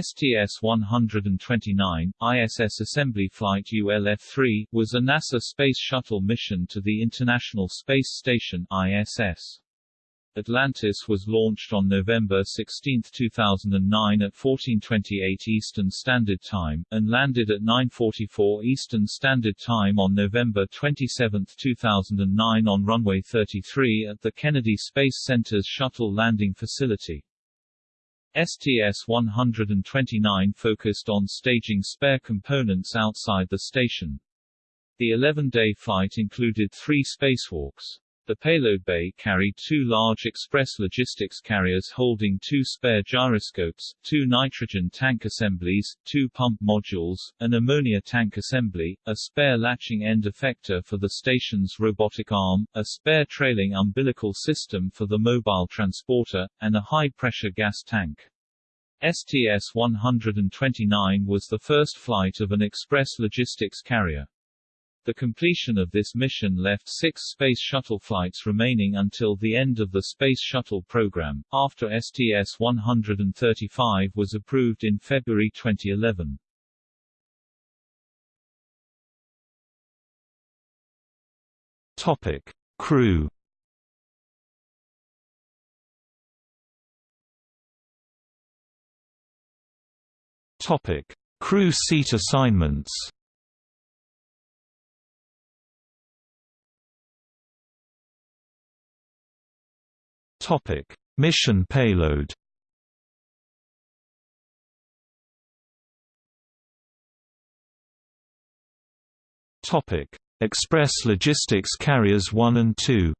STS-129, ISS Assembly Flight ULF-3, was a NASA Space Shuttle mission to the International Space Station ISS. Atlantis was launched on November 16, 2009 at 14:28 Eastern Standard Time and landed at 9:44 Eastern Standard Time on November 27, 2009 on runway 33 at the Kennedy Space Center's Shuttle Landing Facility. STS-129 focused on staging spare components outside the station. The 11-day flight included three spacewalks. The payload bay carried two large express logistics carriers holding two spare gyroscopes, two nitrogen tank assemblies, two pump modules, an ammonia tank assembly, a spare latching end effector for the station's robotic arm, a spare trailing umbilical system for the mobile transporter, and a high-pressure gas tank. STS-129 was the first flight of an express logistics carrier. The completion of this mission left six Space Shuttle flights remaining until the end of the Space Shuttle program, after STS-135 was approved in February 2011. Topic. Crew Topic: Crew seat assignments. Topic: Mission payload. Topic: Express Logistics Carriers 1 and 2.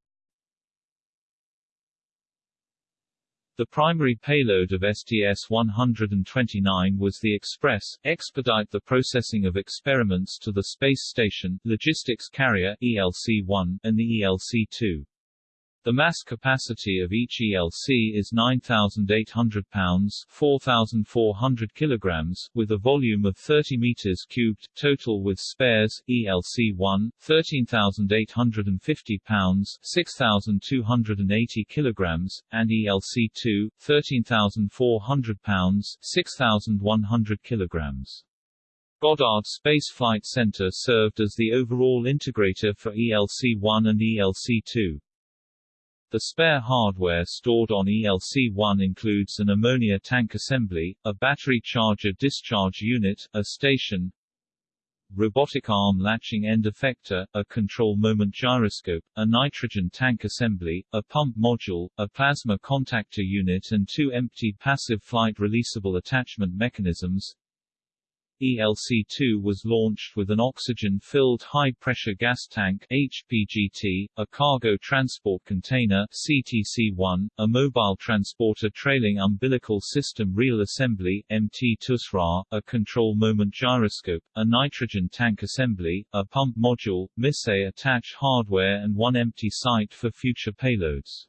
The primary payload of STS-129 was the Express, expedite the processing of experiments to the Space Station, Logistics Carrier ELC-1, and the ELC-2. The mass capacity of each ELC is 9,800 pounds 4,400 kilograms, with a volume of 30 meters cubed, total with spares, ELC-1, 13,850 pounds 6,280 kilograms, and ELC-2, 13,400 pounds 6,100 kilograms. Goddard Space Flight Center served as the overall integrator for ELC-1 and ELC-2. The spare hardware stored on ELC-1 includes an ammonia tank assembly, a battery charger discharge unit, a station, robotic arm latching end effector, a control moment gyroscope, a nitrogen tank assembly, a pump module, a plasma contactor unit and two empty passive flight releasable attachment mechanisms. ELC-2 was launched with an oxygen-filled high-pressure gas tank HPGT, a cargo transport container CTC-1, a mobile transporter trailing umbilical system reel assembly MT-TUSRA, a control moment gyroscope, a nitrogen tank assembly, a pump module, MISSE attach hardware and one empty site for future payloads.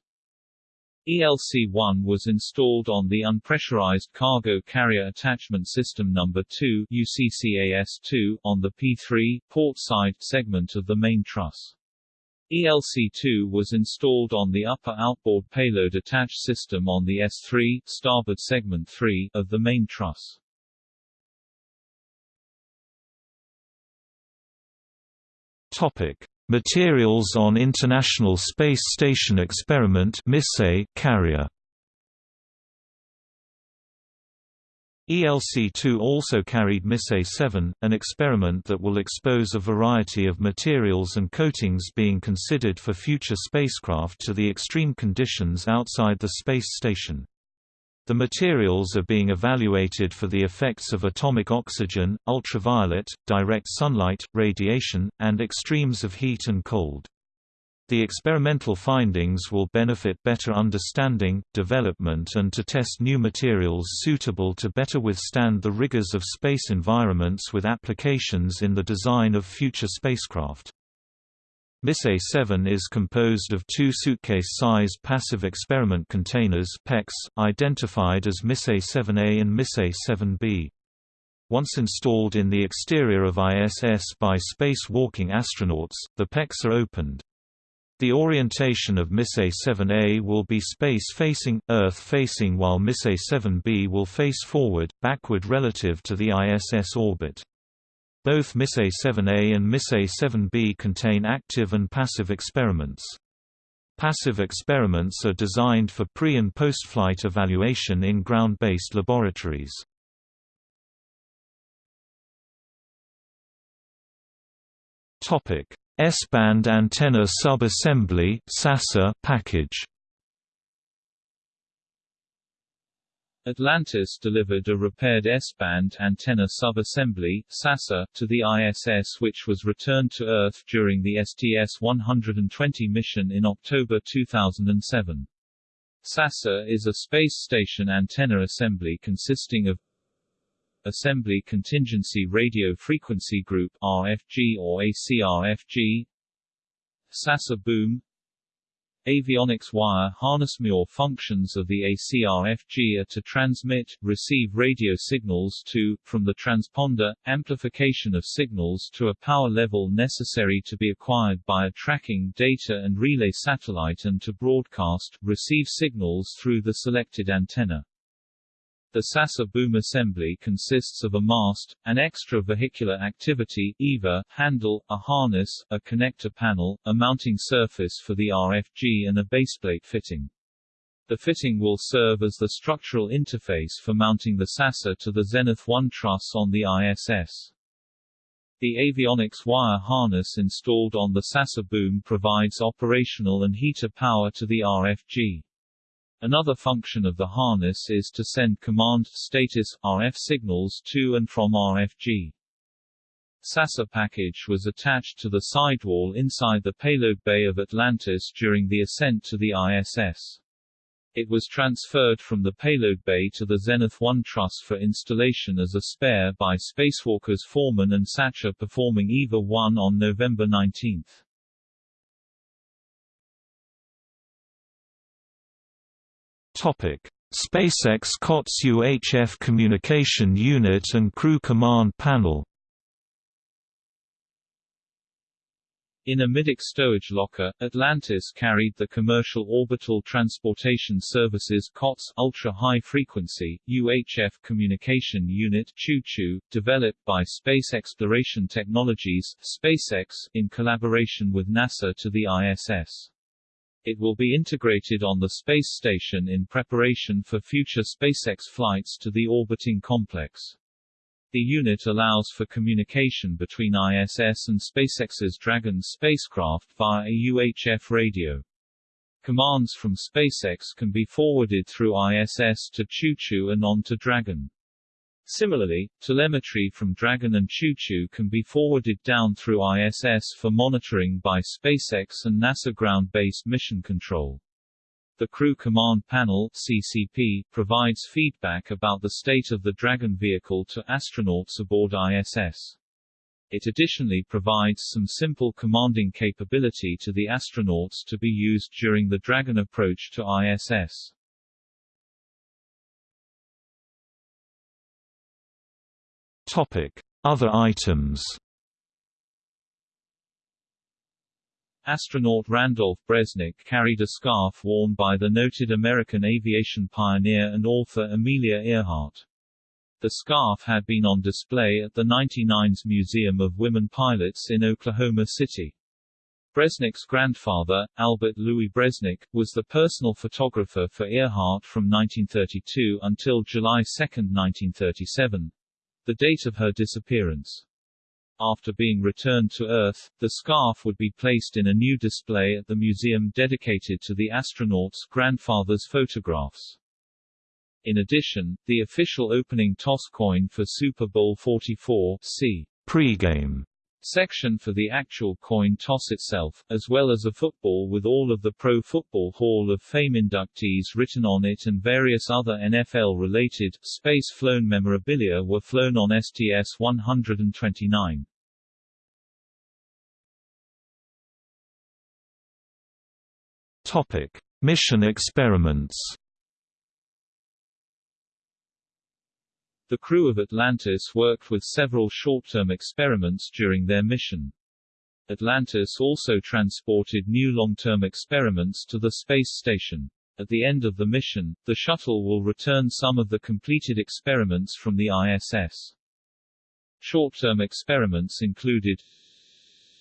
ELC-1 was installed on the Unpressurized Cargo Carrier Attachment System No. 2 UCCAS-2 on the P3 port side segment of the main truss. ELC-2 was installed on the upper outboard payload attach system on the S3 starboard segment 3 of the main truss. Topic: Materials on International Space Station Experiment carrier ELC-2 also carried MISSE-7, an experiment that will expose a variety of materials and coatings being considered for future spacecraft to the extreme conditions outside the space station. The materials are being evaluated for the effects of atomic oxygen, ultraviolet, direct sunlight, radiation, and extremes of heat and cold. The experimental findings will benefit better understanding, development and to test new materials suitable to better withstand the rigors of space environments with applications in the design of future spacecraft. MISSE-7 is composed of two suitcase-sized passive experiment containers PECs, identified as MISSE-7A and MISSE-7B. Once installed in the exterior of ISS by space-walking astronauts, the PECs are opened. The orientation of MISSE 7A will be space-facing, Earth-facing while MISSE 7B will face forward, backward relative to the ISS orbit. Both MISSE 7A and MISSE 7B contain active and passive experiments. Passive experiments are designed for pre- and post-flight evaluation in ground-based laboratories. S-band antenna sub-assembly package Atlantis delivered a repaired S-band antenna sub-assembly (SASA) to the ISS which was returned to Earth during the STS-120 mission in October 2007. SASA is a space station antenna assembly consisting of Assembly Contingency Radio Frequency Group RFG or ACRFG SASA boom Avionics wire harness more functions of the ACRFG are to transmit, receive radio signals to, from the transponder, amplification of signals to a power level necessary to be acquired by a tracking, data and relay satellite and to broadcast, receive signals through the selected antenna. The SASA boom assembly consists of a mast, an extravehicular activity EVA, handle, a harness, a connector panel, a mounting surface for the RFG and a baseplate fitting. The fitting will serve as the structural interface for mounting the SASA to the Zenith 1 truss on the ISS. The avionics wire harness installed on the SASA boom provides operational and heater power to the RFG. Another function of the harness is to send command status RF signals to and from RFG. SASA package was attached to the sidewall inside the payload bay of Atlantis during the ascent to the ISS. It was transferred from the payload bay to the Zenith 1 truss for installation as a spare by spacewalkers Foreman and Satcher performing EVA 1 on November 19. SpaceX COTS UHF Communication Unit and Crew Command Panel. In a middeck stowage locker, Atlantis carried the Commercial Orbital Transportation Services COTS Ultra-High Frequency, UHF Communication Unit CHU-CHU, developed by Space Exploration Technologies SpaceX, in collaboration with NASA to the ISS. It will be integrated on the space station in preparation for future SpaceX flights to the orbiting complex. The unit allows for communication between ISS and SpaceX's Dragon spacecraft via a UHF radio. Commands from SpaceX can be forwarded through ISS to CHU-CHU and on to Dragon. Similarly, telemetry from Dragon and CHU-CHU can be forwarded down through ISS for monitoring by SpaceX and NASA ground-based mission control. The Crew Command Panel CCP, provides feedback about the state of the Dragon vehicle to astronauts aboard ISS. It additionally provides some simple commanding capability to the astronauts to be used during the Dragon approach to ISS. Other items. Astronaut Randolph Bresnik carried a scarf worn by the noted American aviation pioneer and author Amelia Earhart. The scarf had been on display at the 99's Museum of Women Pilots in Oklahoma City. Bresnik's grandfather, Albert Louis Bresnik, was the personal photographer for Earhart from 1932 until July 2, 1937, the date of her disappearance. After being returned to Earth, the scarf would be placed in a new display at the museum dedicated to the astronaut's grandfather's photographs. In addition, the official opening toss coin for Super Bowl 44 c. pregame section for the actual coin toss itself, as well as a football with all of the Pro Football Hall of Fame inductees written on it and various other NFL-related, space-flown memorabilia were flown on STS-129. Topic: Mission experiments. The crew of Atlantis worked with several short-term experiments during their mission. Atlantis also transported new long-term experiments to the space station. At the end of the mission, the shuttle will return some of the completed experiments from the ISS. Short-term experiments included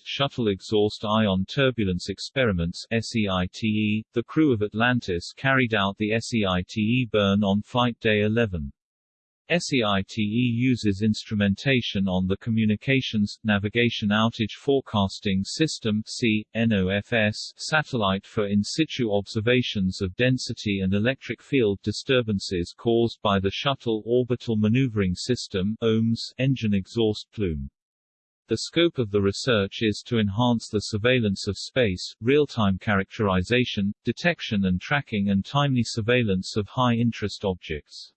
Shuttle Exhaust Ion Turbulence Experiments SEITE. The crew of Atlantis carried out the SEITE burn on Flight Day 11. SEITE uses instrumentation on the Communications, Navigation Outage Forecasting System (CNOFS) satellite for in situ observations of density and electric field disturbances caused by the Shuttle Orbital Maneuvering System (OMS) engine exhaust plume. The scope of the research is to enhance the surveillance of space, real-time characterization, detection and tracking and timely surveillance of high-interest objects.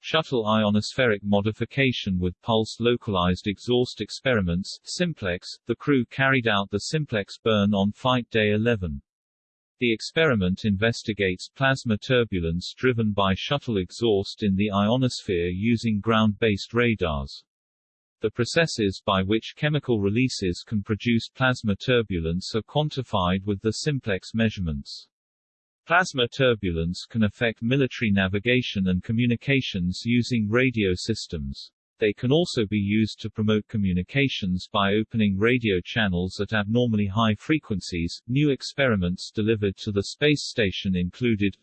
Shuttle ionospheric modification with pulse localized exhaust experiments Simplex, the crew carried out the Simplex burn on Flight Day 11. The experiment investigates plasma turbulence driven by shuttle exhaust in the ionosphere using ground-based radars. The processes by which chemical releases can produce plasma turbulence are quantified with the simplex measurements. Plasma turbulence can affect military navigation and communications using radio systems. They can also be used to promote communications by opening radio channels at abnormally high frequencies. New experiments delivered to the space station included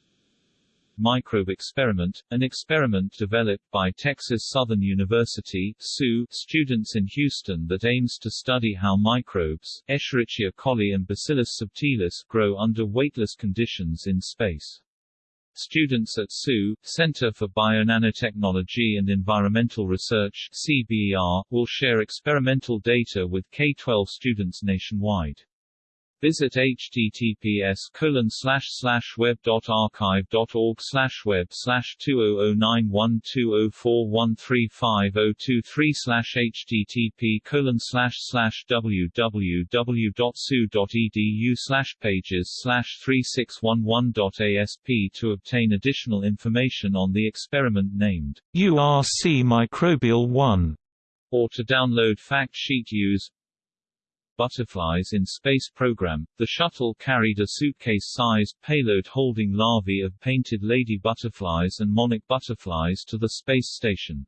Microbe Experiment, an experiment developed by Texas Southern University students in Houston that aims to study how microbes, Escherichia coli and Bacillus subtilis, grow under weightless conditions in space. Students at SU, Center for Bionanotechnology and Environmental Research CBER, will share experimental data with K-12 students nationwide. Visit https colon slash web slash two oh oh nine one two oh four one three five oh two three slash http colon slash slash www dot su dot edu slash pages slash three six one one dot asp to obtain additional information on the experiment named URC Microbial 1 or to download fact sheet use Butterflies in Space program, the shuttle carried a suitcase-sized payload holding larvae of painted lady butterflies and monarch butterflies to the space station.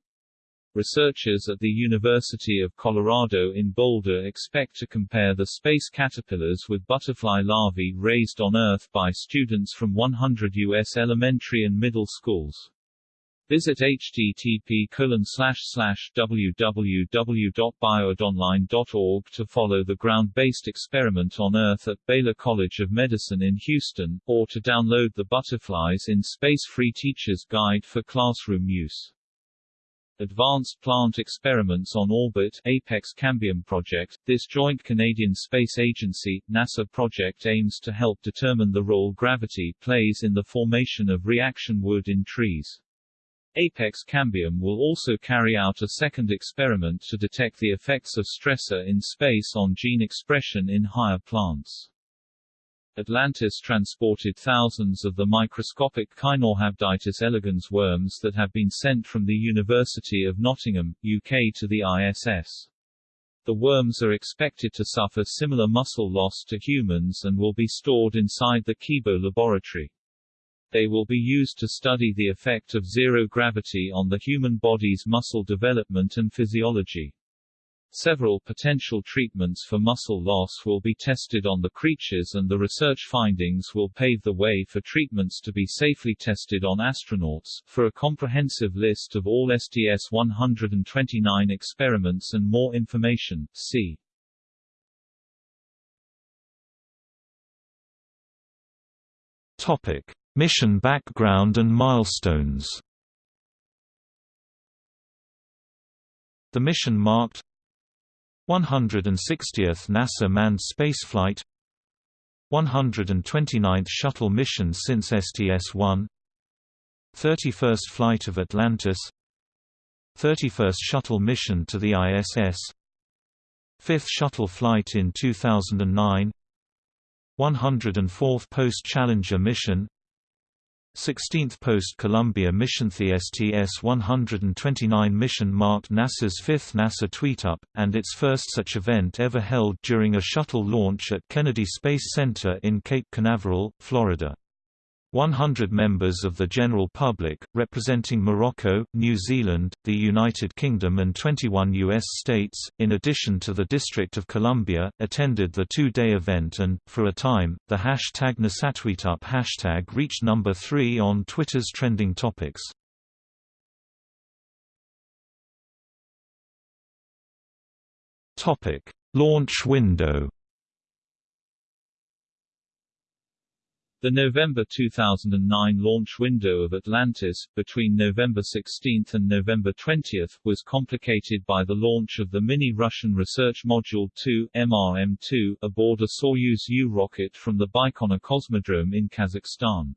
Researchers at the University of Colorado in Boulder expect to compare the space caterpillars with butterfly larvae raised on Earth by students from 100 U.S. elementary and middle schools. Visit http www.bioedonline.org to follow the ground-based experiment on Earth at Baylor College of Medicine in Houston, or to download the Butterflies in Space Free Teacher's Guide for classroom use. Advanced Plant Experiments on Orbit Apex Cambium project. This joint Canadian Space Agency NASA project aims to help determine the role gravity plays in the formation of reaction wood in trees. Apex Cambium will also carry out a second experiment to detect the effects of stressor in space on gene expression in higher plants. Atlantis transported thousands of the microscopic Caenorhabditis elegans worms that have been sent from the University of Nottingham, UK to the ISS. The worms are expected to suffer similar muscle loss to humans and will be stored inside the Kibo laboratory. They will be used to study the effect of zero gravity on the human body's muscle development and physiology. Several potential treatments for muscle loss will be tested on the creatures and the research findings will pave the way for treatments to be safely tested on astronauts. For a comprehensive list of all STS-129 experiments and more information, see Topic: Mission background and milestones. The mission marked 160th NASA manned spaceflight 129th shuttle mission since STS-1 31st flight of Atlantis 31st shuttle mission to the ISS 5th shuttle flight in 2009 104th post-Challenger mission 16th post-Columbia mission. The STS-129 mission marked NASA's fifth NASA tweetup, and its first such event ever held during a shuttle launch at Kennedy Space Center in Cape Canaveral, Florida. 100 members of the general public, representing Morocco, New Zealand, the United Kingdom and 21 U.S. states, in addition to the District of Columbia, attended the two-day event and, for a time, the hashtag NASATweetup hashtag reached number 3 on Twitter's trending topics. Launch window The November 2009 launch window of Atlantis, between November 16 and November 20, was complicated by the launch of the mini-Russian Research Module 2 MRM-2, aboard a Soyuz U rocket from the Baikonur Cosmodrome in Kazakhstan.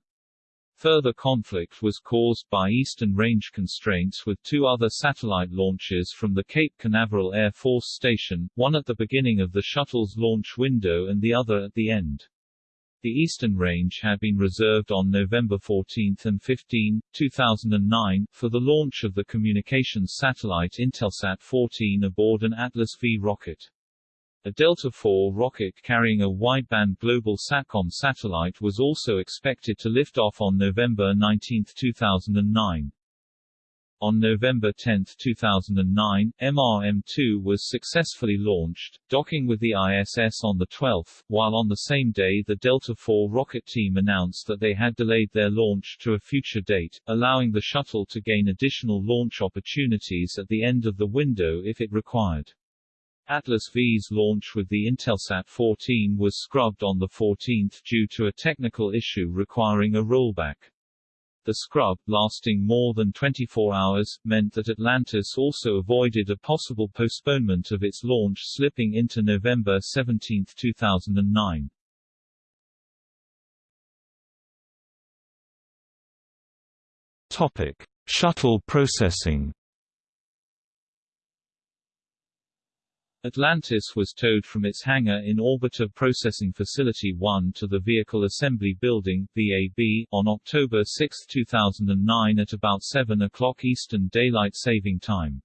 Further conflict was caused by Eastern Range constraints with two other satellite launches from the Cape Canaveral Air Force Station, one at the beginning of the shuttle's launch window and the other at the end. The eastern range had been reserved on November 14 and 15, 2009, for the launch of the communications satellite Intelsat 14 aboard an Atlas V rocket. A Delta IV rocket carrying a wideband global SATCOM satellite was also expected to lift off on November 19, 2009. On November 10, 2009, MRM-2 was successfully launched, docking with the ISS on the 12th, while on the same day the Delta IV rocket team announced that they had delayed their launch to a future date, allowing the shuttle to gain additional launch opportunities at the end of the window if it required. Atlas V's launch with the Intelsat 14 was scrubbed on the 14th due to a technical issue requiring a rollback. The scrub, lasting more than 24 hours, meant that Atlantis also avoided a possible postponement of its launch slipping into November 17, 2009. Topic: Shuttle processing. Atlantis was towed from its hangar in Orbiter Processing Facility 1 to the Vehicle Assembly Building VAB, on October 6, 2009 at about 7 o'clock Eastern Daylight Saving Time.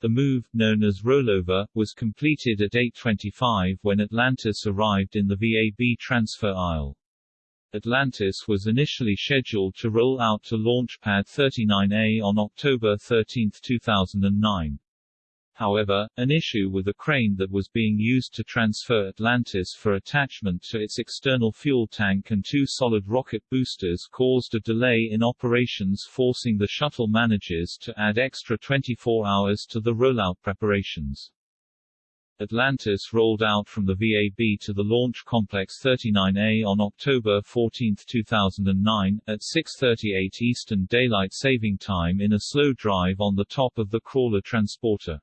The move, known as rollover, was completed at 8.25 when Atlantis arrived in the VAB transfer aisle. Atlantis was initially scheduled to roll out to Launch Pad 39A on October 13, 2009. However, an issue with a crane that was being used to transfer Atlantis for attachment to its external fuel tank and two solid rocket boosters caused a delay in operations forcing the shuttle managers to add extra 24 hours to the rollout preparations. Atlantis rolled out from the VAB to the Launch Complex 39A on October 14, 2009, at 6.38 Eastern Daylight Saving Time in a slow drive on the top of the crawler transporter.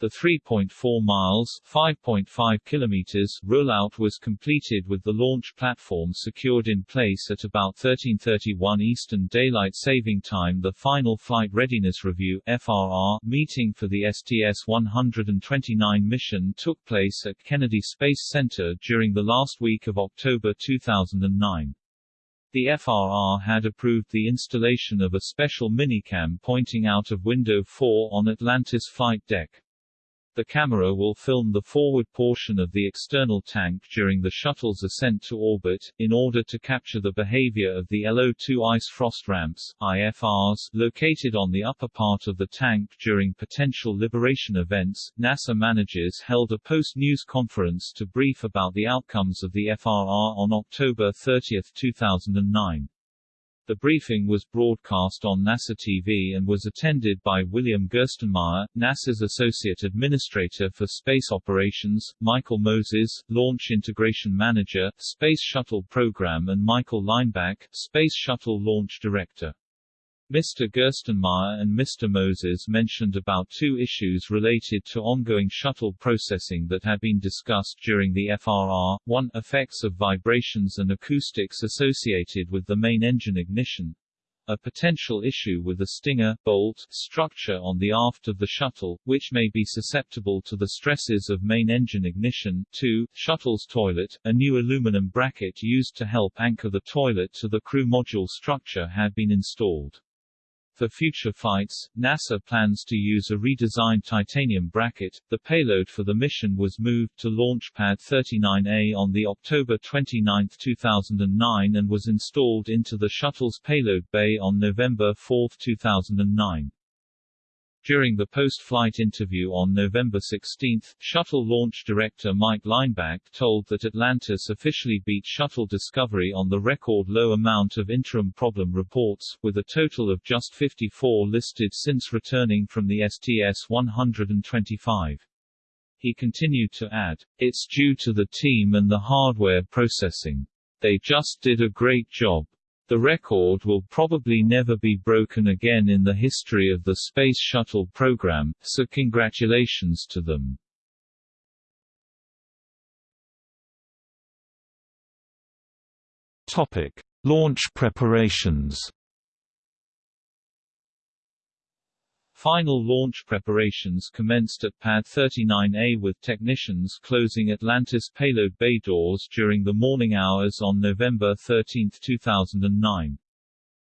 The 3.4 miles (5.5 kilometers) rollout was completed with the launch platform secured in place at about 13:31 Eastern Daylight Saving Time. The final Flight Readiness Review (FRR) meeting for the STS-129 mission took place at Kennedy Space Center during the last week of October 2009. The FRR had approved the installation of a special minicam pointing out of window 4 on Atlantis flight deck. The camera will film the forward portion of the external tank during the shuttle's ascent to orbit, in order to capture the behavior of the LO2 ice frost ramps IFRs, located on the upper part of the tank during potential liberation events. NASA managers held a post-news conference to brief about the outcomes of the FRR on October 30, 2009. The briefing was broadcast on NASA TV and was attended by William Gerstenmaier, NASA's Associate Administrator for Space Operations, Michael Moses, Launch Integration Manager, Space Shuttle Program and Michael Leinbach, Space Shuttle Launch Director. Mr. Gerstenmaier and Mr. Moses mentioned about two issues related to ongoing shuttle processing that had been discussed during the FRR, one, effects of vibrations and acoustics associated with the main engine ignition, a potential issue with the Stinger bolt structure on the aft of the shuttle, which may be susceptible to the stresses of main engine ignition. 2. Shuttle's toilet, a new aluminum bracket used to help anchor the toilet to the crew module structure had been installed. For future flights, NASA plans to use a redesigned titanium bracket. The payload for the mission was moved to Launch Pad 39A on the October 29, 2009 and was installed into the shuttle's payload bay on November 4, 2009. During the post-flight interview on November 16, Shuttle launch director Mike Leinbach told that Atlantis officially beat Shuttle Discovery on the record low amount of interim problem reports, with a total of just 54 listed since returning from the STS-125. He continued to add, It's due to the team and the hardware processing. They just did a great job. The record will probably never be broken again in the history of the Space Shuttle program, so congratulations to them. Topic: Launch preparations. Final launch preparations commenced at Pad 39A with technicians closing Atlantis payload bay doors during the morning hours on November 13, 2009.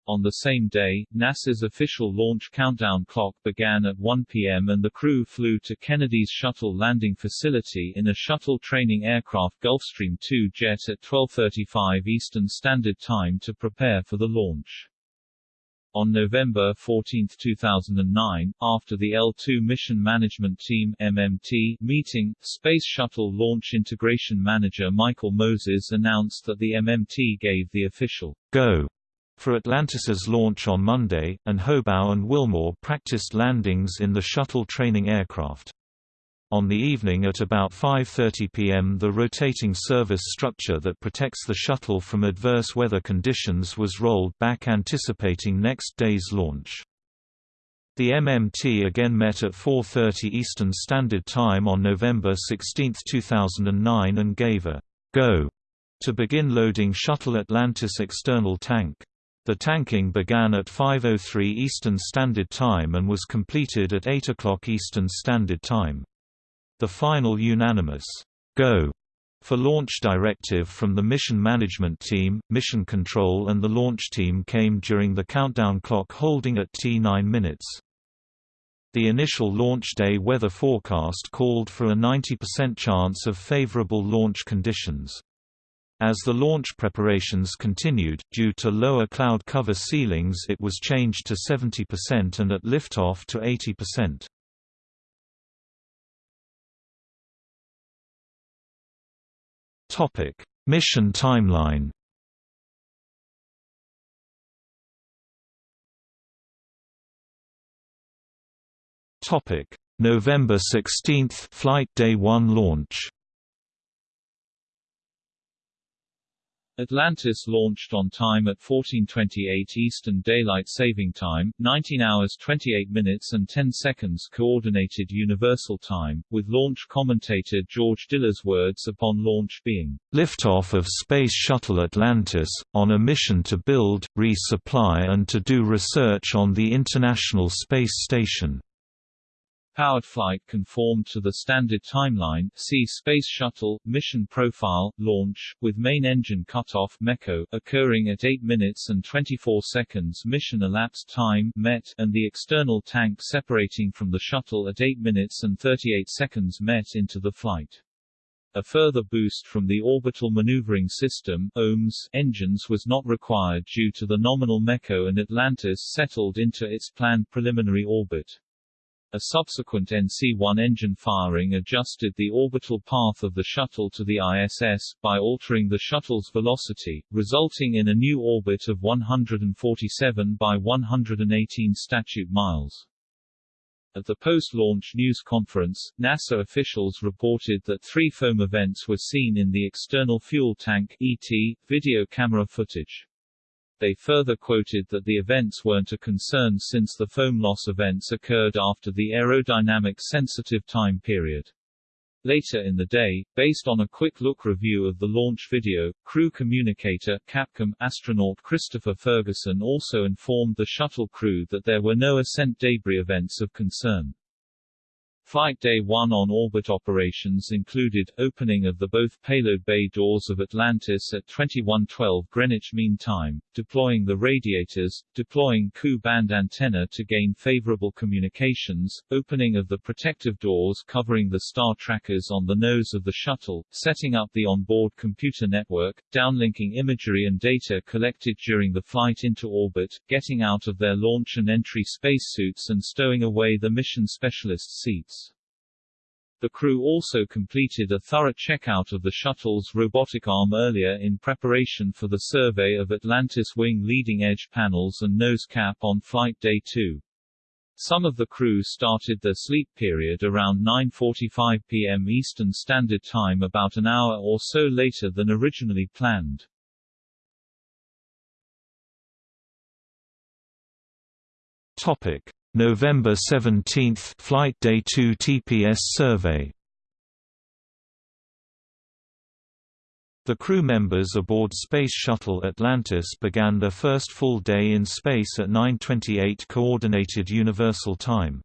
On the same day, NASA's official launch countdown clock began at 1 p.m. and the crew flew to Kennedy's shuttle landing facility in a shuttle training aircraft Gulfstream II jet at 12.35 Eastern Standard Time to prepare for the launch. On November 14, 2009, after the L2 Mission Management Team MMT meeting, Space Shuttle Launch Integration Manager Michael Moses announced that the MMT gave the official go for Atlantis's launch on Monday, and Hobaugh and Wilmore practiced landings in the shuttle training aircraft. On the evening at about 5.30 pm the rotating service structure that protects the shuttle from adverse weather conditions was rolled back anticipating next day's launch. The MMT again met at 4.30 Eastern Standard Time on November 16, 2009 and gave a «go» to begin loading Shuttle Atlantis external tank. The tanking began at 5.03 Eastern Standard Time and was completed at 8 o'clock Eastern Standard Time. The final unanimous go for launch directive from the mission management team, mission control and the launch team came during the countdown clock holding at T9 minutes. The initial launch day weather forecast called for a 90% chance of favorable launch conditions. As the launch preparations continued, due to lower cloud cover ceilings it was changed to 70% and at liftoff to 80%. Topic: Mission timeline. Topic: November 16, Flight Day 1 launch. Atlantis launched on time at 14:28 Eastern Daylight Saving Time, 19 hours 28 minutes and 10 seconds Coordinated Universal Time, with launch commentator George Diller's words upon launch being liftoff of Space Shuttle Atlantis on a mission to build, resupply and to do research on the International Space Station. Powered flight conformed to the standard timeline see Space Shuttle, mission profile, launch, with main engine cutoff MECO, occurring at 8 minutes and 24 seconds mission elapsed time MET, and the external tank separating from the shuttle at 8 minutes and 38 seconds MET into the flight. A further boost from the Orbital Maneuvering System OMS engines was not required due to the nominal MECO and Atlantis settled into its planned preliminary orbit. A subsequent NC-1 engine firing adjusted the orbital path of the shuttle to the ISS, by altering the shuttle's velocity, resulting in a new orbit of 147 by 118 statute miles. At the post-launch news conference, NASA officials reported that three foam events were seen in the external fuel tank ET, video camera footage. They further quoted that the events weren't a concern since the foam loss events occurred after the aerodynamic sensitive time period. Later in the day, based on a quick-look review of the launch video, crew communicator Capcom astronaut Christopher Ferguson also informed the shuttle crew that there were no ascent debris events of concern. Flight Day 1 on-orbit operations included, opening of the both payload bay doors of Atlantis at 2112 Greenwich Mean Time, deploying the radiators, deploying Ku-band antenna to gain favorable communications, opening of the protective doors covering the star trackers on the nose of the shuttle, setting up the onboard computer network, downlinking imagery and data collected during the flight into orbit, getting out of their launch and entry spacesuits and stowing away the mission specialist seats. The crew also completed a thorough checkout of the shuttle's robotic arm earlier in preparation for the survey of Atlantis wing leading edge panels and nose cap on Flight Day 2. Some of the crew started their sleep period around 9.45 p.m. Eastern Standard Time about an hour or so later than originally planned. Topic. November 17 Flight Day 2 TPS survey The crew members aboard Space Shuttle Atlantis began their first full day in space at 9:28 coordinated universal time.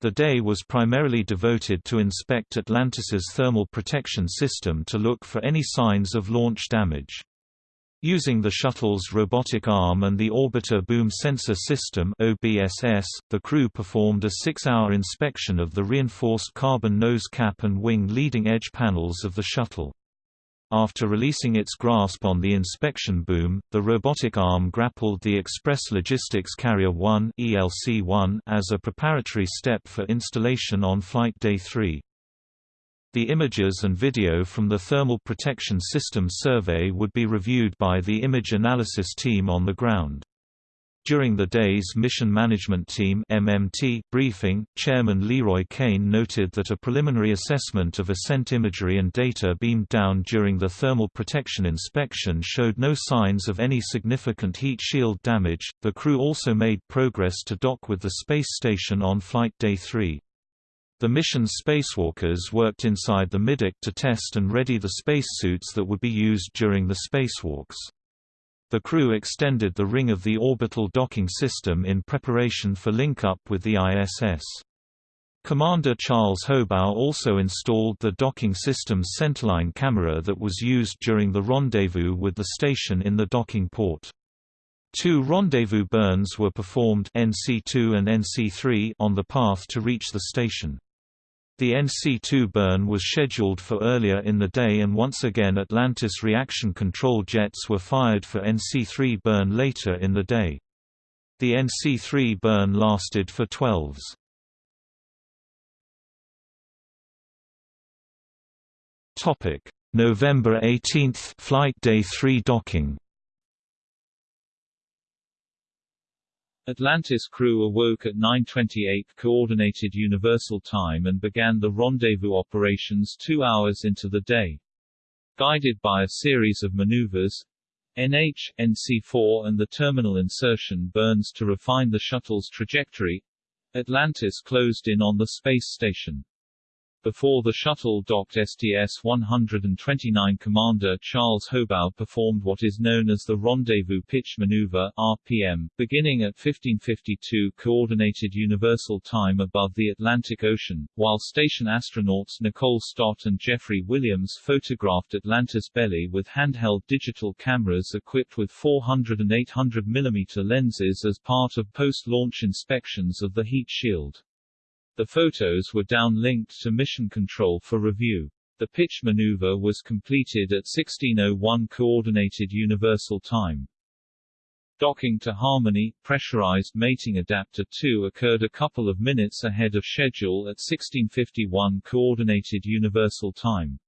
The day was primarily devoted to inspect Atlantis's thermal protection system to look for any signs of launch damage. Using the shuttle's robotic arm and the Orbiter Boom Sensor System OBSS, the crew performed a six-hour inspection of the reinforced carbon nose cap and wing leading edge panels of the shuttle. After releasing its grasp on the inspection boom, the robotic arm grappled the Express Logistics Carrier 1 ELC-1 as a preparatory step for installation on Flight Day 3. The images and video from the Thermal Protection System survey would be reviewed by the image analysis team on the ground. During the day's Mission Management Team MMT briefing, Chairman Leroy Cain noted that a preliminary assessment of ascent imagery and data beamed down during the thermal protection inspection showed no signs of any significant heat shield damage. The crew also made progress to dock with the space station on Flight Day 3. The mission's spacewalkers worked inside the middeck to test and ready the spacesuits that would be used during the spacewalks. The crew extended the ring of the orbital docking system in preparation for link-up with the ISS. Commander Charles Hobaugh also installed the docking system's centerline camera that was used during the rendezvous with the station in the docking port. Two rendezvous burns were performed NC2 and NC3 on the path to reach the station. The NC-2 burn was scheduled for earlier in the day and once again Atlantis reaction control jets were fired for NC-3 burn later in the day. The NC-3 burn lasted for 12s. November 18 Flight Day 3 docking Atlantis crew awoke at 9.28 Coordinated Universal Time and began the rendezvous operations two hours into the day. Guided by a series of maneuvers, NH, NC4 and the terminal insertion burns to refine the shuttle's trajectory, Atlantis closed in on the space station. Before the shuttle docked STS-129 Commander Charles Hobaugh performed what is known as the Rendezvous Pitch Maneuver RPM, beginning at 1552 Coordinated Universal Time above the Atlantic Ocean, while station astronauts Nicole Stott and Jeffrey Williams photographed Atlantis belly with handheld digital cameras equipped with 400 and 800 mm lenses as part of post-launch inspections of the heat shield. The photos were downlinked to Mission Control for review. The pitch maneuver was completed at 1601 Coordinated Universal Time. Docking to Harmony, pressurized mating adapter 2 occurred a couple of minutes ahead of schedule at 1651 Coordinated Universal Time.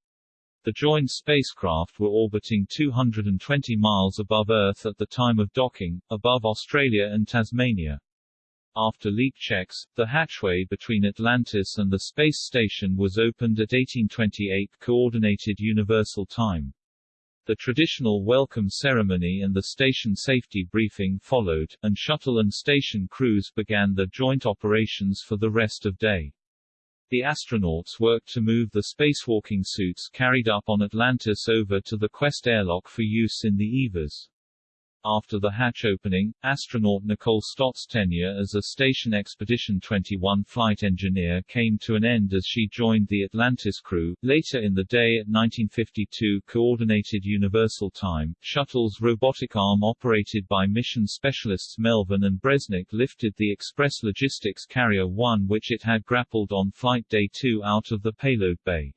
The joined spacecraft were orbiting 220 miles above Earth at the time of docking, above Australia and Tasmania. After leak checks, the hatchway between Atlantis and the space station was opened at 1828 Coordinated Universal Time. The traditional welcome ceremony and the station safety briefing followed, and shuttle and station crews began their joint operations for the rest of day. The astronauts worked to move the spacewalking suits carried up on Atlantis over to the Quest airlock for use in the EVAs. After the hatch opening, astronaut Nicole Stott's tenure as a Station Expedition 21 flight engineer came to an end as she joined the Atlantis crew. Later in the day at 1952 Coordinated Universal Time, shuttle's robotic arm operated by mission specialists Melvin and Bresnik lifted the Express Logistics Carrier 1 which it had grappled on Flight Day 2 out of the payload bay.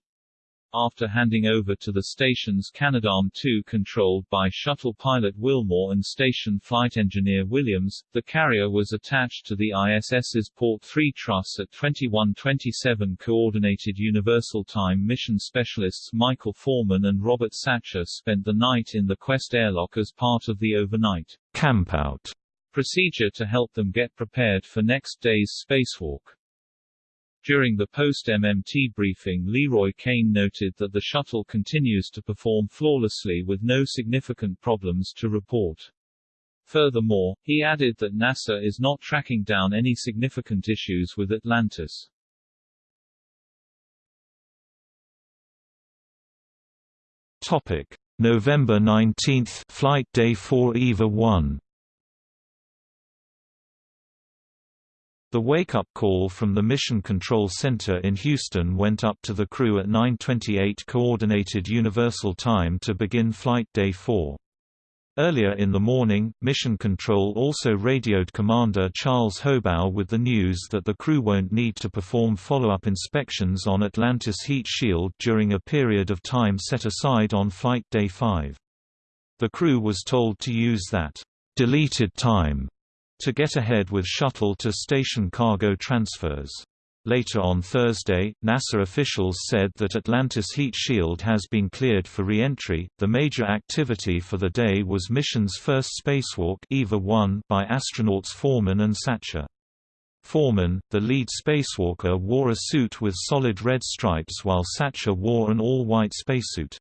After handing over to the station's Canadarm2 controlled by shuttle pilot Wilmore and station flight engineer Williams, the carrier was attached to the ISS's Port 3 truss at 2127 Coordinated Universal Time mission specialists Michael Foreman and Robert Satcher spent the night in the Quest airlock as part of the overnight campout procedure to help them get prepared for next day's spacewalk. During the post-MMT briefing LeRoy Cain noted that the shuttle continues to perform flawlessly with no significant problems to report. Furthermore, he added that NASA is not tracking down any significant issues with Atlantis. Topic: November 19, Flight Day 4 EVA 1. The wake-up call from the Mission Control Center in Houston went up to the crew at 9.28 Coordinated Universal Time to begin Flight Day 4. Earlier in the morning, Mission Control also radioed Commander Charles Hobaugh with the news that the crew won't need to perform follow-up inspections on Atlantis heat shield during a period of time set aside on Flight Day 5. The crew was told to use that deleted time to get ahead with shuttle-to-station cargo transfers. Later on Thursday, NASA officials said that Atlantis heat shield has been cleared for re-entry. The major activity for the day was mission's first spacewalk EVA 1 by astronauts Foreman and Satcher. Foreman, the lead spacewalker wore a suit with solid red stripes while Satcher wore an all-white spacesuit.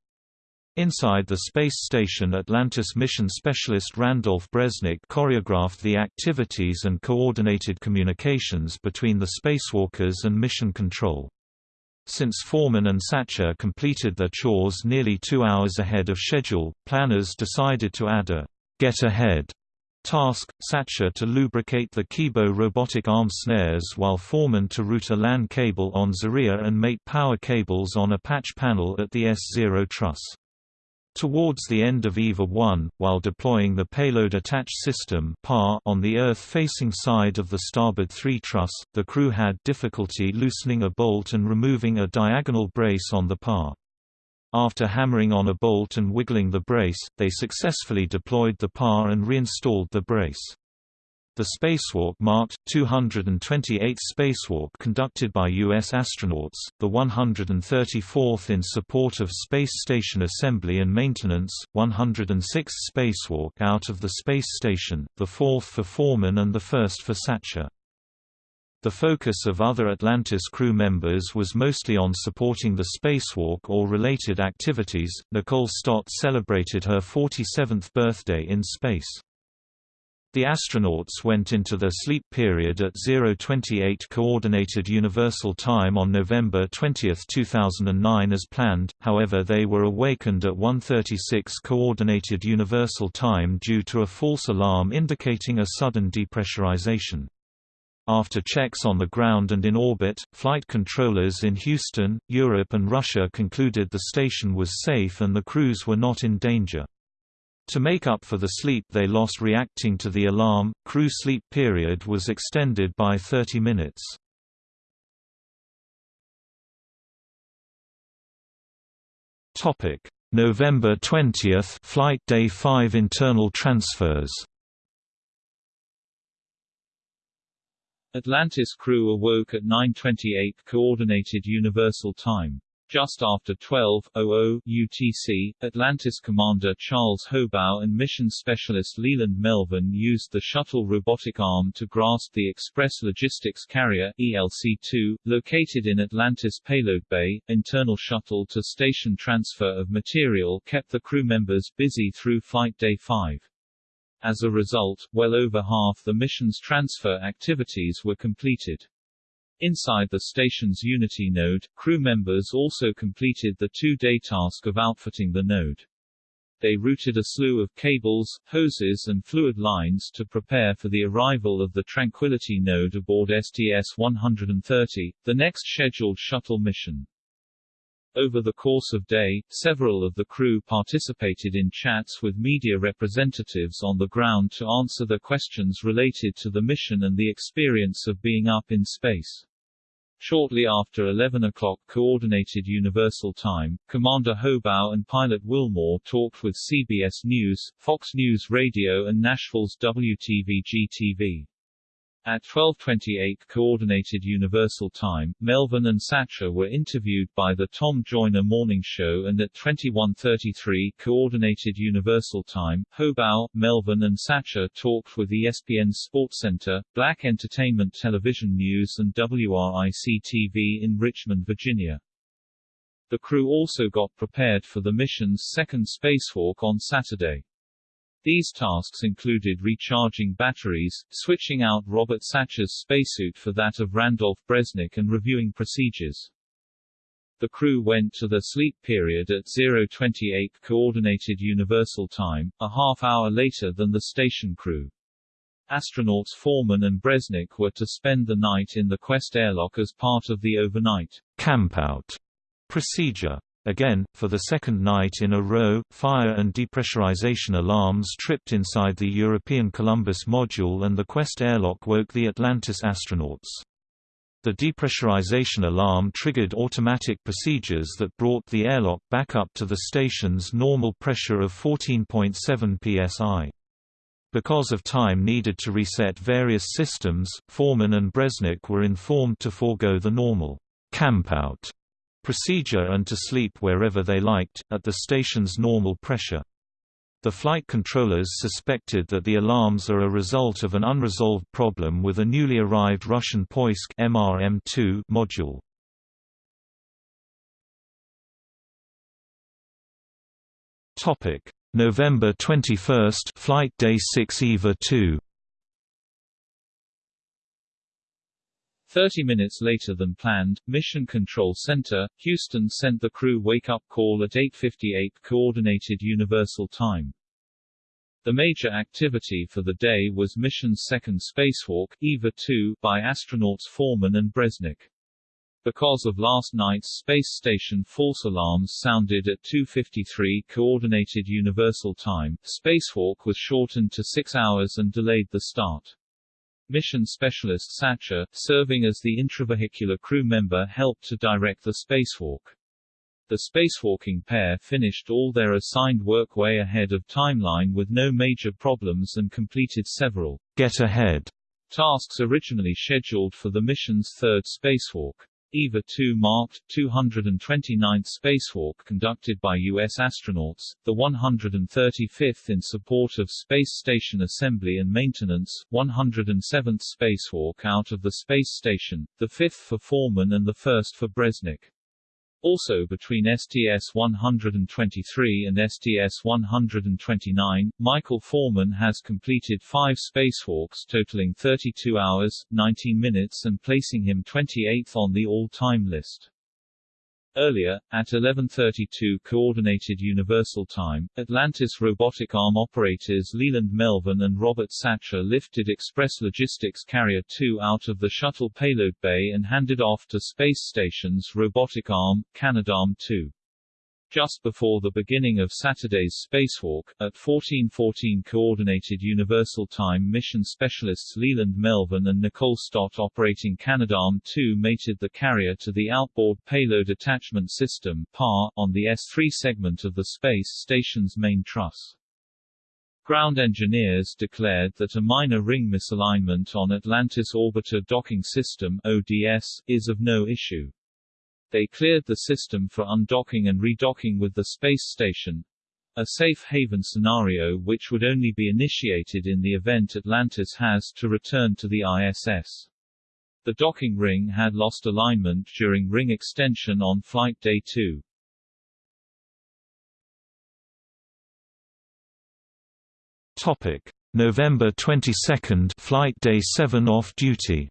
Inside the space station Atlantis mission specialist Randolph Bresnik choreographed the activities and coordinated communications between the spacewalkers and mission control. Since Foreman and Satcher completed their chores nearly two hours ahead of schedule, planners decided to add a «get ahead» task, Satcher to lubricate the Kibo robotic arm snares while Foreman to route a LAN cable on Zarya and mate power cables on a patch panel at the S0 truss. Towards the end of EVA 1, while deploying the Payload Attach System on the Earth-facing side of the starboard 3 truss, the crew had difficulty loosening a bolt and removing a diagonal brace on the PAR. After hammering on a bolt and wiggling the brace, they successfully deployed the PAR and reinstalled the brace. The spacewalk marked 228th spacewalk conducted by U.S. astronauts, the 134th in support of Space Station assembly and maintenance, 106th spacewalk out of the space station, the fourth for Foreman and the first for Satcher. The focus of other Atlantis crew members was mostly on supporting the spacewalk or related activities. Nicole Stott celebrated her 47th birthday in space. The astronauts went into their sleep period at 028 Coordinated Universal Time on November 20, 2009 as planned, however they were awakened at 1.36 Coordinated Universal Time due to a false alarm indicating a sudden depressurization. After checks on the ground and in orbit, flight controllers in Houston, Europe and Russia concluded the station was safe and the crews were not in danger. To make up for the sleep they lost reacting to the alarm, crew sleep period was extended by 30 minutes. November 20 Flight Day 5 internal transfers Atlantis crew awoke at 9.28 Coordinated Universal Time. Just after 12.00 UTC, Atlantis commander Charles Hobaugh and mission specialist Leland Melvin used the shuttle robotic arm to grasp the Express Logistics Carrier ELC-2, located in Atlantis payload bay. Internal shuttle to station transfer of material kept the crew members busy through Flight Day 5. As a result, well over half the mission's transfer activities were completed. Inside the station's Unity node, crew members also completed the two-day task of outfitting the node. They routed a slew of cables, hoses and fluid lines to prepare for the arrival of the Tranquility node aboard STS-130, the next scheduled shuttle mission. Over the course of day, several of the crew participated in chats with media representatives on the ground to answer the questions related to the mission and the experience of being up in space. Shortly after 11 o'clock Coordinated Universal Time, Commander Hobaugh and pilot Wilmore talked with CBS News, Fox News Radio and Nashville's WTVG-TV. At 12.28 Coordinated Universal Time, Melvin and Satcher were interviewed by the Tom Joyner Morning Show and at 21.33 Coordinated Universal Time, Hobaugh, Melvin and Satcher talked with ESPN's SportsCenter, Black Entertainment Television News and WRIC-TV in Richmond, Virginia. The crew also got prepared for the mission's second spacewalk on Saturday. These tasks included recharging batteries, switching out Robert Satcher's spacesuit for that of Randolph Bresnik and reviewing procedures. The crew went to the sleep period at 028 Coordinated Universal Time, a half hour later than the station crew. Astronauts Foreman and Bresnik were to spend the night in the Quest airlock as part of the overnight campout procedure. Again, for the second night in a row, fire and depressurization alarms tripped inside the European Columbus module and the Quest airlock woke the Atlantis astronauts. The depressurization alarm triggered automatic procedures that brought the airlock back up to the station's normal pressure of 14.7 psi. Because of time needed to reset various systems, Foreman and Bresnik were informed to forego the normal campout procedure and to sleep wherever they liked, at the station's normal pressure. The flight controllers suspected that the alarms are a result of an unresolved problem with a newly arrived Russian Poisk MRM-2 module. Topic: November 21 Flight Day 6 EVA 2 Thirty minutes later than planned, Mission Control Center, Houston sent the crew wake-up call at 8.58 Coordinated Universal Time. The major activity for the day was mission's second spacewalk, EVA-2, by astronauts Foreman and Bresnik. Because of last night's space station false alarms sounded at 2.53 Coordinated Universal Time, spacewalk was shortened to six hours and delayed the start. Mission specialist Satcher, serving as the intravehicular crew member helped to direct the spacewalk. The spacewalking pair finished all their assigned work way ahead of timeline with no major problems and completed several get ahead tasks originally scheduled for the mission's third spacewalk. EVA 2 marked 229th spacewalk conducted by U.S. astronauts, the 135th in support of Space Station assembly and maintenance, 107th spacewalk out of the space station, the 5th for Foreman and the 1st for Bresnik. Also between STS-123 and STS-129, Michael Foreman has completed five spacewalks totaling 32 hours, 19 minutes and placing him 28th on the all-time list. Earlier, at 11.32 Coordinated Universal Time, Atlantis robotic arm operators Leland Melvin and Robert Satcher lifted Express Logistics Carrier 2 out of the shuttle payload bay and handed off to Space Station's robotic arm, Canadarm2. Just before the beginning of Saturday's spacewalk, at 14:14 Coordinated Universal Time mission specialists Leland Melvin and Nicole Stott operating Canadarm2 mated the carrier to the Outboard Payload Attachment System PAR, on the S3 segment of the space station's main truss. Ground engineers declared that a minor ring misalignment on Atlantis Orbiter Docking System ODS, is of no issue. They cleared the system for undocking and redocking with the space station, a safe haven scenario which would only be initiated in the event Atlantis has to return to the ISS. The docking ring had lost alignment during ring extension on flight day 2. Topic: November 22, flight day 7 off duty.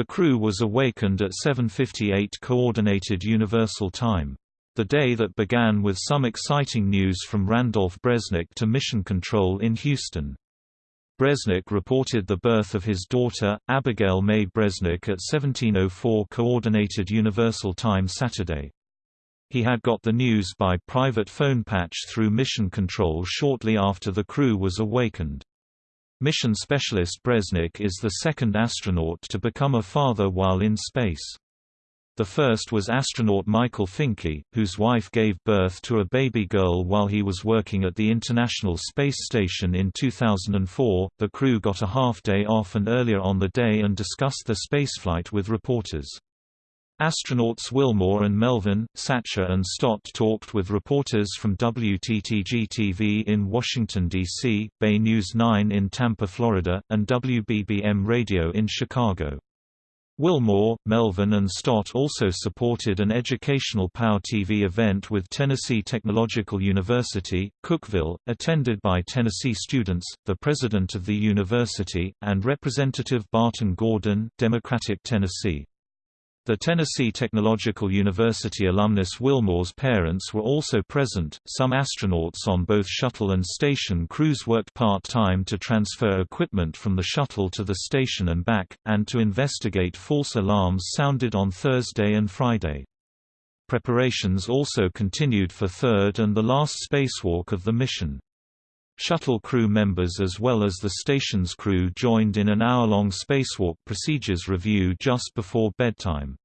The crew was awakened at 7.58 Coordinated Universal Time. The day that began with some exciting news from Randolph Bresnik to Mission Control in Houston. Bresnik reported the birth of his daughter, Abigail May Bresnik at 1704 Coordinated Universal Time Saturday. He had got the news by private phone patch through Mission Control shortly after the crew was awakened. Mission specialist Bresnik is the second astronaut to become a father while in space. The first was astronaut Michael Fincke, whose wife gave birth to a baby girl while he was working at the International Space Station in 2004. The crew got a half day off and earlier on the day and discussed the spaceflight with reporters. Astronauts Wilmore and Melvin, Satcher and Stott talked with reporters from WTTG-TV in Washington, D.C., Bay News 9 in Tampa, Florida, and WBBM Radio in Chicago. Wilmore, Melvin and Stott also supported an educational POW TV event with Tennessee Technological University, Cookeville, attended by Tennessee students, the president of the university, and Representative Barton Gordon, Democratic Tennessee. The Tennessee Technological University alumnus Wilmore's parents were also present. Some astronauts on both shuttle and station crews worked part time to transfer equipment from the shuttle to the station and back, and to investigate false alarms sounded on Thursday and Friday. Preparations also continued for third and the last spacewalk of the mission. Shuttle crew members as well as the station's crew joined in an hour-long spacewalk procedures review just before bedtime.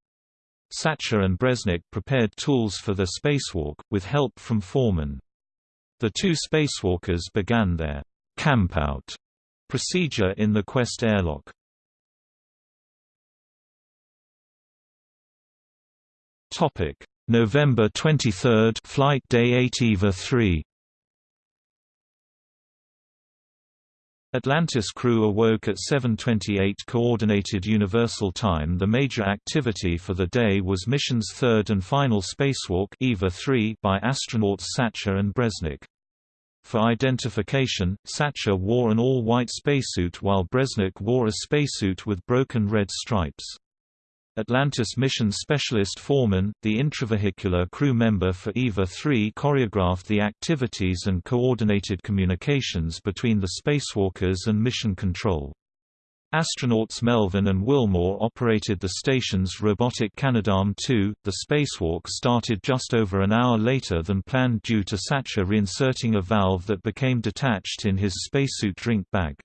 Satcher and Bresnik prepared tools for the spacewalk, with help from Foreman. The two spacewalkers began their campout procedure in the Quest airlock. November 23 Flight Day 8 EVA 3 Atlantis crew awoke at 7.28 Coordinated Universal Time The major activity for the day was mission's third and final spacewalk EVA 3 by astronauts Satcher and Bresnik. For identification, Satcher wore an all-white spacesuit while Bresnik wore a spacesuit with broken red stripes. Atlantis mission specialist Foreman, the intravehicular crew member for EVA-3 choreographed the activities and coordinated communications between the spacewalkers and mission control. Astronauts Melvin and Wilmore operated the station's robotic Canadarm2. The spacewalk started just over an hour later than planned due to Satcher reinserting a valve that became detached in his spacesuit drink bag.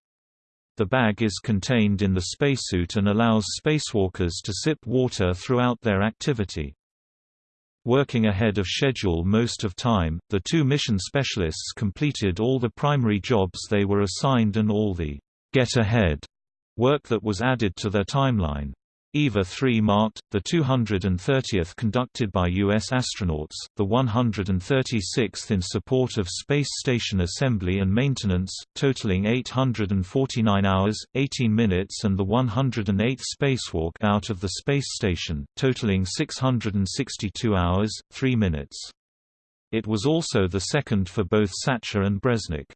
The bag is contained in the spacesuit and allows spacewalkers to sip water throughout their activity. Working ahead of schedule most of time, the two mission specialists completed all the primary jobs they were assigned and all the get ahead work that was added to their timeline. EVA 3 marked, the 230th conducted by U.S. astronauts, the 136th in support of Space Station assembly and maintenance, totaling 849 hours, 18 minutes and the 108th spacewalk out of the space station, totaling 662 hours, 3 minutes. It was also the second for both Satcher and Bresnik.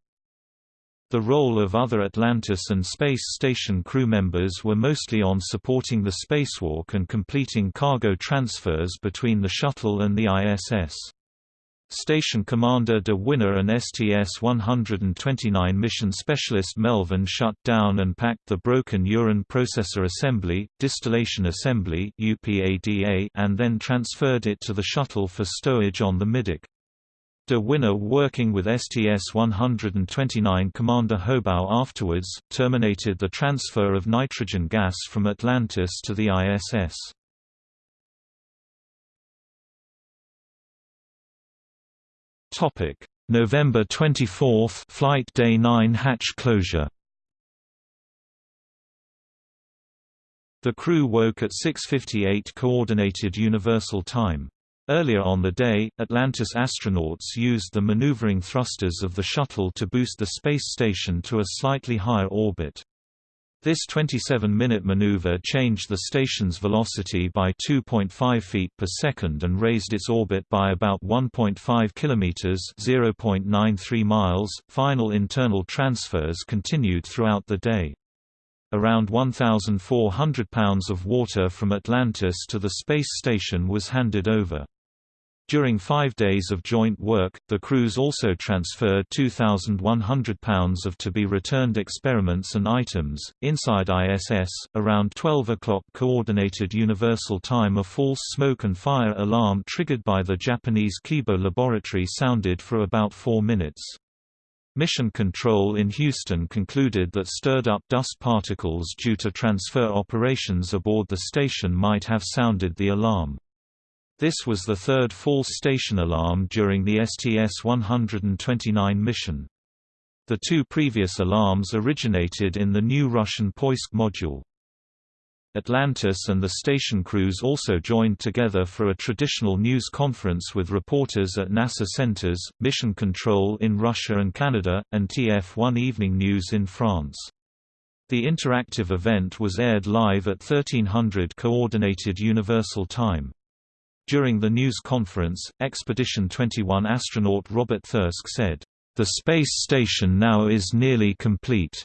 The role of other Atlantis and Space Station crew members were mostly on supporting the spacewalk and completing cargo transfers between the shuttle and the ISS. Station Commander De Winne and STS-129 mission specialist Melvin shut down and packed the broken urine processor assembly, distillation assembly and then transferred it to the shuttle for stowage on the Middeck. De Winne working with STS-129 Commander Hobaugh afterwards, terminated the transfer of nitrogen gas from Atlantis to the ISS. November 24 Flight Day 9 hatch closure The crew woke at 6.58 Coordinated Universal Time. Earlier on the day, Atlantis astronauts used the maneuvering thrusters of the shuttle to boost the space station to a slightly higher orbit. This 27-minute maneuver changed the station's velocity by 2.5 feet per second and raised its orbit by about 1.5 kilometers (0.93 miles). Final internal transfers continued throughout the day. Around 1,400 pounds of water from Atlantis to the space station was handed over. During five days of joint work, the crews also transferred 2,100 pounds of to-be-returned experiments and items. Inside ISS, around 12 o'clock Coordinated Universal Time a false smoke and fire alarm triggered by the Japanese Kibo laboratory sounded for about four minutes. Mission Control in Houston concluded that stirred-up dust particles due to transfer operations aboard the station might have sounded the alarm. This was the third false station alarm during the STS-129 mission. The two previous alarms originated in the new Russian Poisk module. Atlantis and the station crews also joined together for a traditional news conference with reporters at NASA centers, Mission Control in Russia and Canada, and TF1 Evening News in France. The interactive event was aired live at 1300 Coordinated Universal Time. During the news conference, Expedition 21 astronaut Robert Thirsk said, "...the space station now is nearly complete."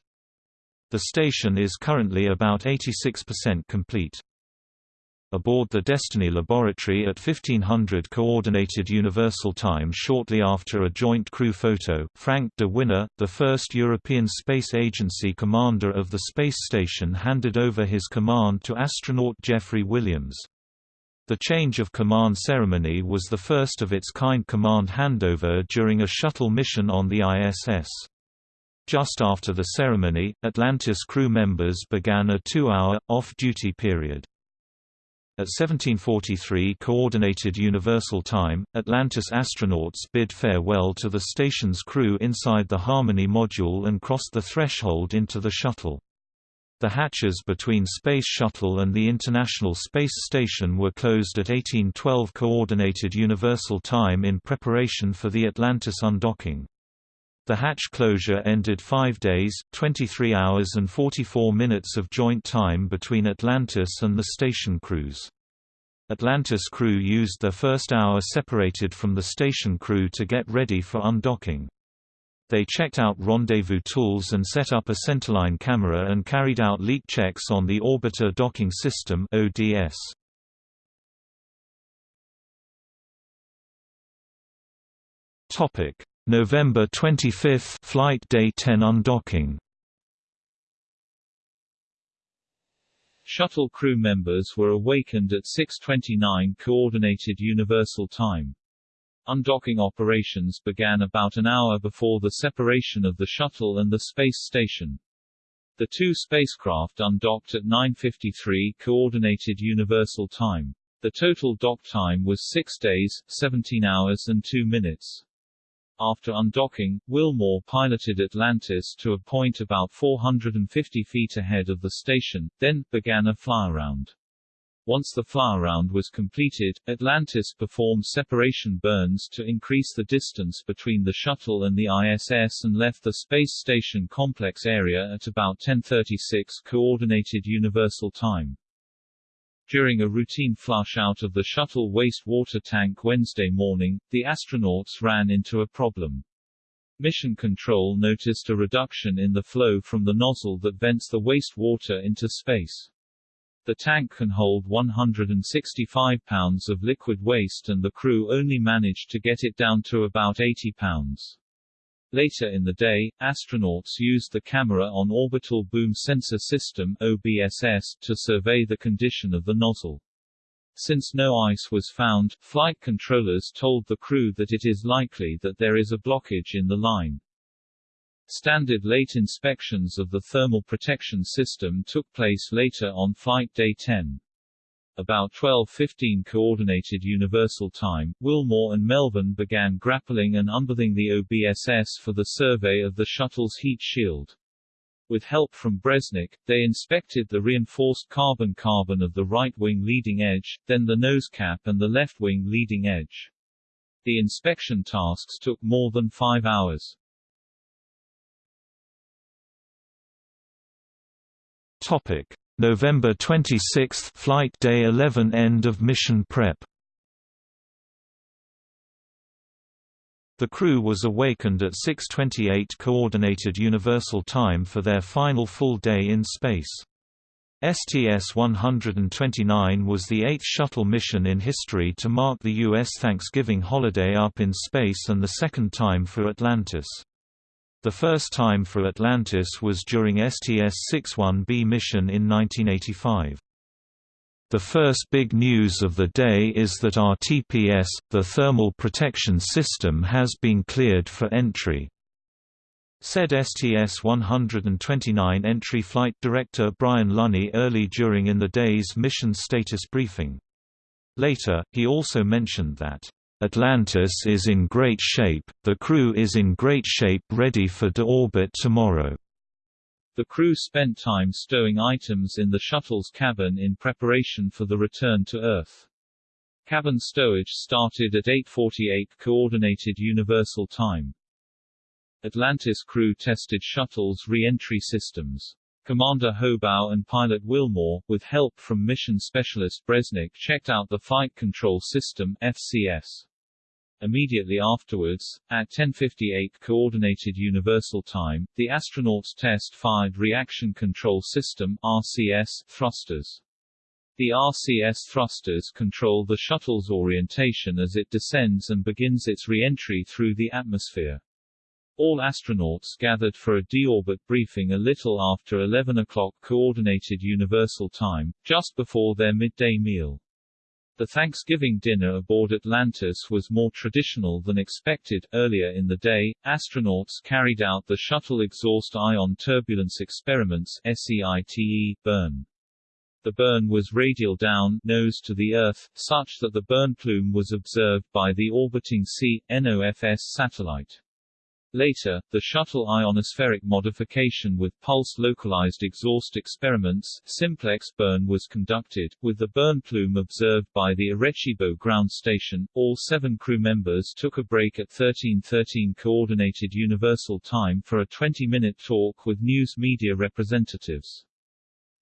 The station is currently about 86% complete. Aboard the Destiny laboratory at 1500 Coordinated Universal Time shortly after a joint crew photo, Frank de Winne, the first European Space Agency commander of the space station handed over his command to astronaut Jeffrey Williams. The change of command ceremony was the first of its kind command handover during a shuttle mission on the ISS. Just after the ceremony, Atlantis crew members began a two-hour, off-duty period. At 1743 Coordinated Universal Time, Atlantis astronauts bid farewell to the station's crew inside the Harmony module and crossed the threshold into the shuttle. The hatches between Space Shuttle and the International Space Station were closed at 1812 Coordinated Universal Time in preparation for the Atlantis undocking. The hatch closure ended five days, 23 hours and 44 minutes of joint time between Atlantis and the station crews. Atlantis crew used their first hour separated from the station crew to get ready for undocking. They checked out rendezvous tools and set up a centerline camera and carried out leak checks on the Orbiter Docking System ODS. Topic: November 25, Flight Day 10 undocking. Shuttle crew members were awakened at 6:29 Coordinated Universal Time. Undocking operations began about an hour before the separation of the shuttle and the space station. The two spacecraft undocked at 9.53 Coordinated Universal Time. The total dock time was 6 days, 17 hours and 2 minutes. After undocking, Wilmore piloted Atlantis to a point about 450 feet ahead of the station, then, began a flyaround. Once the flyaround was completed, Atlantis performed separation burns to increase the distance between the shuttle and the ISS and left the Space Station complex area at about 1036 Coordinated Universal Time. During a routine flush out of the shuttle wastewater tank Wednesday morning, the astronauts ran into a problem. Mission Control noticed a reduction in the flow from the nozzle that vents the wastewater into space. The tank can hold 165 pounds of liquid waste and the crew only managed to get it down to about 80 pounds. Later in the day, astronauts used the Camera on Orbital Boom Sensor System OBSS to survey the condition of the nozzle. Since no ice was found, flight controllers told the crew that it is likely that there is a blockage in the line. Standard late inspections of the thermal protection system took place later on Flight Day 10. About 12.15 Coordinated Universal Time, Wilmore and Melvin began grappling and unberthing the OBSS for the survey of the shuttle's heat shield. With help from Bresnik, they inspected the reinforced carbon-carbon of the right wing leading edge, then the nose cap and the left wing leading edge. The inspection tasks took more than five hours. Topic: November 26, Flight Day 11 End of mission prep The crew was awakened at 6.28 Coordinated Universal Time for their final full day in space. STS-129 was the eighth shuttle mission in history to mark the U.S. Thanksgiving holiday up in space and the second time for Atlantis. The first time for Atlantis was during STS-61B mission in 1985. The first big news of the day is that our TPS, the Thermal Protection System has been cleared for entry. Said STS-129 entry flight director Bryan Lunney early during in the day's mission status briefing. Later, he also mentioned that, "...Atlantis is in great shape, the crew is in great shape ready for deorbit tomorrow." The crew spent time stowing items in the shuttle's cabin in preparation for the return to Earth. Cabin stowage started at 8.48 Coordinated Universal Time. Atlantis crew tested shuttle's re-entry systems. Commander Hobaugh and pilot Wilmore, with help from mission specialist Bresnik checked out the Flight Control System FCS. Immediately afterwards, at 10:58 Coordinated Universal Time, the astronauts test fired Reaction Control System (RCS) thrusters. The RCS thrusters control the shuttle's orientation as it descends and begins its re-entry through the atmosphere. All astronauts gathered for a deorbit briefing a little after 11 o'clock Coordinated Universal Time, just before their midday meal. The Thanksgiving dinner aboard Atlantis was more traditional than expected. Earlier in the day, astronauts carried out the Shuttle Exhaust Ion Turbulence Experiments SEITE burn. The burn was radial down, nose to the Earth, such that the burn plume was observed by the orbiting C-NOFS satellite. Later, the shuttle ionospheric modification with pulse-localized exhaust experiments simplex burn was conducted, with the burn plume observed by the Arecibo ground station. All seven crew members took a break at 1313 Coordinated Universal Time for a 20-minute talk with news media representatives.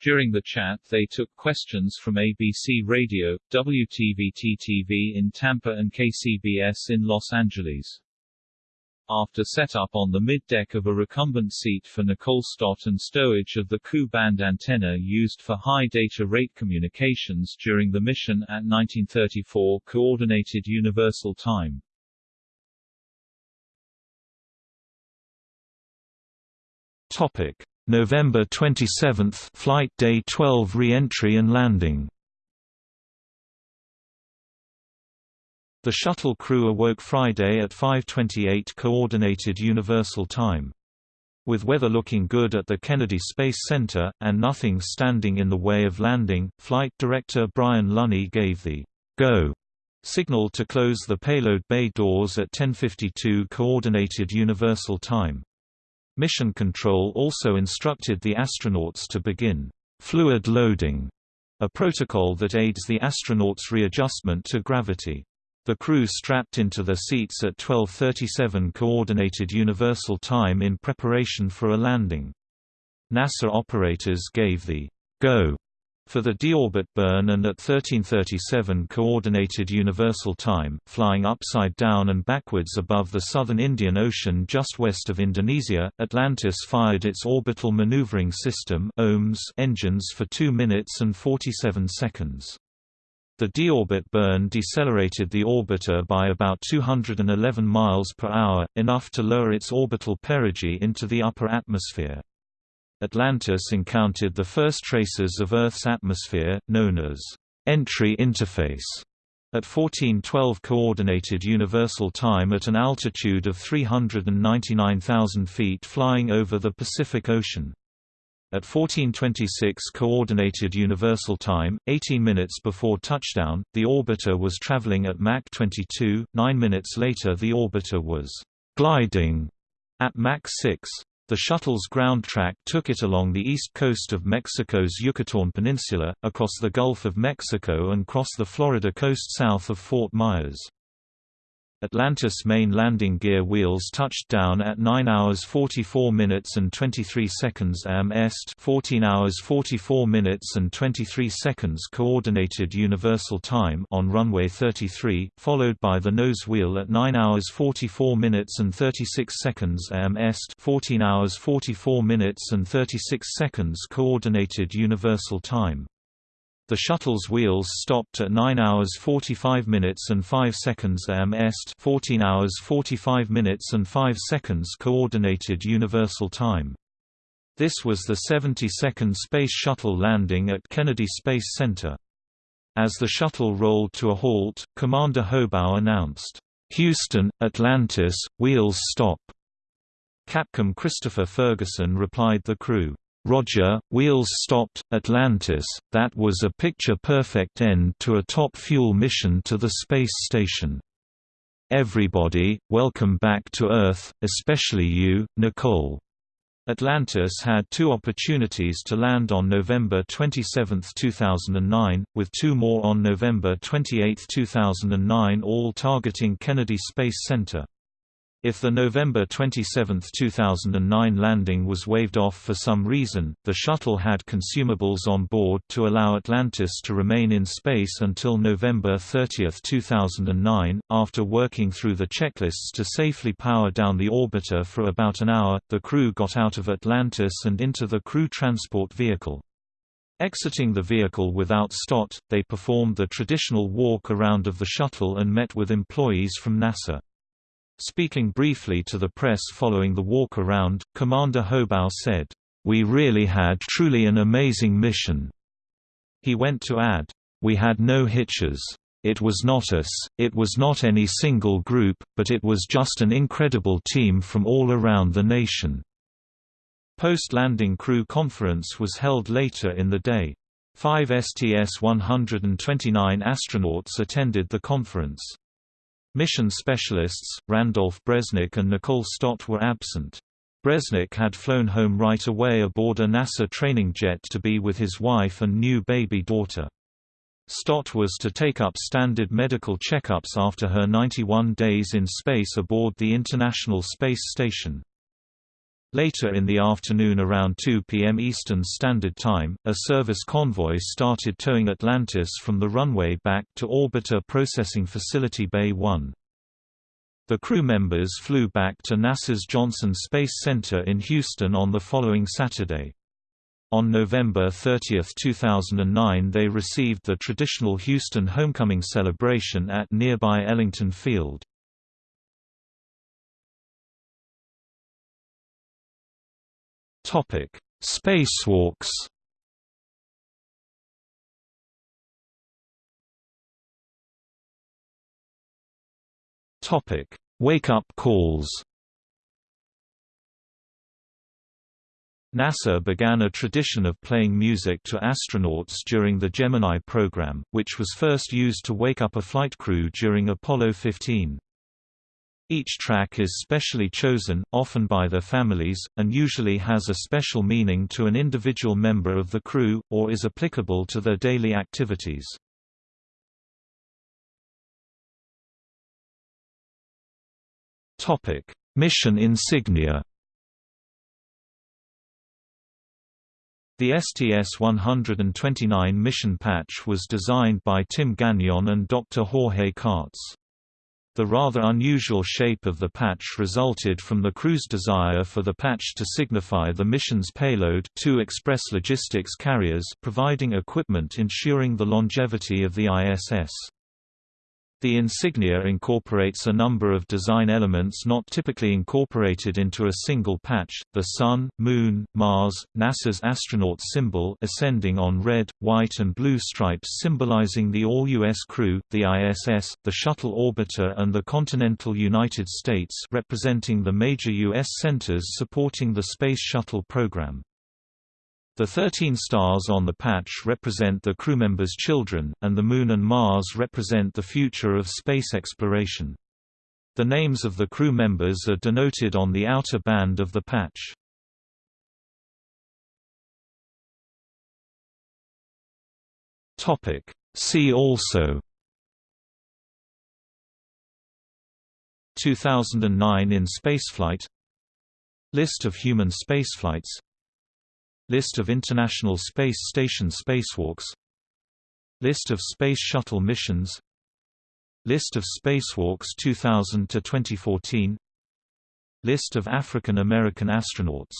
During the chat they took questions from ABC Radio, WTVT-TV in Tampa and KCBS in Los Angeles. After setup on the mid-deck of a recumbent seat for Nicole Stott and stowage of the Ku band antenna used for high data rate communications during the mission at 1934 Coordinated Universal Time. Topic: November 27, Flight Day 12 re-entry and landing. The shuttle crew awoke Friday at 5.28 Coordinated Universal Time. With weather looking good at the Kennedy Space Center, and nothing standing in the way of landing, Flight Director Bryan Lunney gave the «Go» signal to close the payload bay doors at 10.52 Coordinated Universal Time. Mission Control also instructed the astronauts to begin «fluid loading», a protocol that aids the astronauts' readjustment to gravity. The crew strapped into their seats at 12.37 Coordinated Universal Time in preparation for a landing. NASA operators gave the «go» for the deorbit burn and at 1337 Coordinated Universal Time, flying upside down and backwards above the southern Indian Ocean just west of Indonesia, Atlantis fired its Orbital Maneuvering System (OMS) engines for 2 minutes and 47 seconds. The deorbit burn decelerated the orbiter by about 211 miles per hour, enough to lower its orbital perigee into the upper atmosphere. Atlantis encountered the first traces of Earth's atmosphere, known as entry interface, at 1412 Coordinated Universal Time at an altitude of 399,000 feet flying over the Pacific Ocean. At 1426 Coordinated Universal Time, 18 minutes before touchdown, the orbiter was traveling at Mach 22, nine minutes later the orbiter was «gliding» at Mach 6. The shuttle's ground track took it along the east coast of Mexico's Yucatán Peninsula, across the Gulf of Mexico and cross the Florida coast south of Fort Myers. Atlantis main landing gear wheels touched down at 9 hours 44 minutes and 23 seconds am est 14 hours 44 minutes and 23 seconds coordinated universal time on runway 33, followed by the nose wheel at 9 hours 44 minutes and 36 seconds am est 14 hours 44 minutes and 36 seconds coordinated universal time. The shuttle's wheels stopped at 9 hours 45 minutes and 5 seconds am est 14 hours 45 minutes and 5 seconds Coordinated Universal Time. This was the 72nd Space Shuttle landing at Kennedy Space Center. As the shuttle rolled to a halt, Commander Hobaugh announced, "'Houston, Atlantis, wheels stop'". Capcom Christopher Ferguson replied the crew, Roger, wheels stopped, Atlantis, that was a picture-perfect end to a top-fuel mission to the space station. Everybody, welcome back to Earth, especially you, Nicole. Atlantis had two opportunities to land on November 27, 2009, with two more on November 28, 2009 all targeting Kennedy Space Center. If the November 27, 2009 landing was waved off for some reason, the shuttle had consumables on board to allow Atlantis to remain in space until November 30, 2009. After working through the checklists to safely power down the orbiter for about an hour, the crew got out of Atlantis and into the crew transport vehicle. Exiting the vehicle without Stott, they performed the traditional walk around of the shuttle and met with employees from NASA. Speaking briefly to the press following the walk-around, Commander Hobaugh said, "...we really had truly an amazing mission." He went to add, "...we had no hitches. It was not us, it was not any single group, but it was just an incredible team from all around the nation." Post-landing crew conference was held later in the day. Five STS-129 astronauts attended the conference. Mission specialists, Randolph Bresnik and Nicole Stott were absent. Bresnik had flown home right away aboard a NASA training jet to be with his wife and new baby daughter. Stott was to take up standard medical checkups after her 91 days in space aboard the International Space Station. Later in the afternoon around 2 p.m. Eastern Standard Time, a service convoy started towing Atlantis from the runway back to Orbiter Processing Facility Bay 1. The crew members flew back to NASA's Johnson Space Center in Houston on the following Saturday. On November 30, 2009 they received the traditional Houston homecoming celebration at nearby Ellington Field. Topic: Spacewalks. Topic: Wake-up calls. NASA began a tradition of playing music to astronauts during the Gemini program, which was first used to wake up a flight crew during Apollo 15. Each track is specially chosen, often by their families, and usually has a special meaning to an individual member of the crew, or is applicable to their daily activities. Mission insignia The STS-129 mission patch was designed by Tim Gagnon and Dr. Jorge Katz. The rather unusual shape of the patch resulted from the crew's desire for the patch to signify the mission's payload two express logistics carriers providing equipment ensuring the longevity of the ISS. The insignia incorporates a number of design elements not typically incorporated into a single patch, the Sun, Moon, Mars, NASA's astronaut symbol ascending on red, white and blue stripes symbolizing the all-U.S. crew, the ISS, the shuttle orbiter and the continental United States representing the major U.S. centers supporting the Space Shuttle program. The 13 stars on the patch represent the crewmembers' children, and the Moon and Mars represent the future of space exploration. The names of the crew members are denoted on the outer band of the patch. See also 2009 in spaceflight List of human spaceflights List of International Space Station spacewalks. List of Space Shuttle missions. List of spacewalks 2000 to 2014 List of African American astronauts